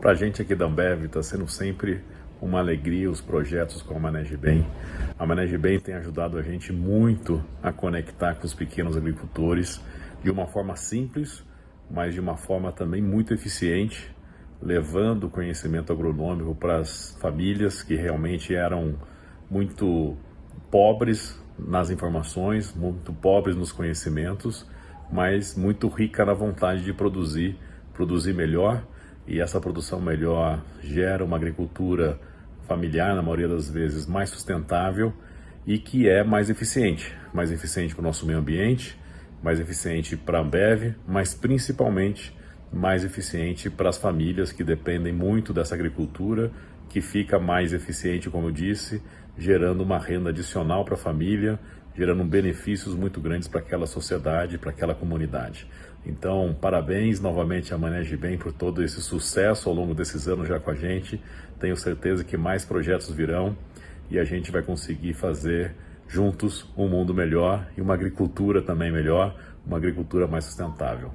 Para a gente aqui da Ambev está sendo sempre uma alegria os projetos com a Manege Bem. A Manege Bem tem ajudado a gente muito a conectar com os pequenos agricultores de uma forma simples, mas de uma forma também muito eficiente, levando conhecimento agronômico para as famílias que realmente eram muito pobres nas informações, muito pobres nos conhecimentos, mas muito rica na vontade de produzir, produzir melhor, e essa produção melhor gera uma agricultura familiar, na maioria das vezes, mais sustentável e que é mais eficiente. Mais eficiente para o nosso meio ambiente, mais eficiente para a Ambev, mas principalmente mais eficiente para as famílias que dependem muito dessa agricultura, que fica mais eficiente, como eu disse, gerando uma renda adicional para a família, gerando benefícios muito grandes para aquela sociedade, para aquela comunidade. Então, parabéns novamente a Maneje Bem por todo esse sucesso ao longo desses anos já com a gente. Tenho certeza que mais projetos virão e a gente vai conseguir fazer juntos um mundo melhor e uma agricultura também melhor, uma agricultura mais sustentável.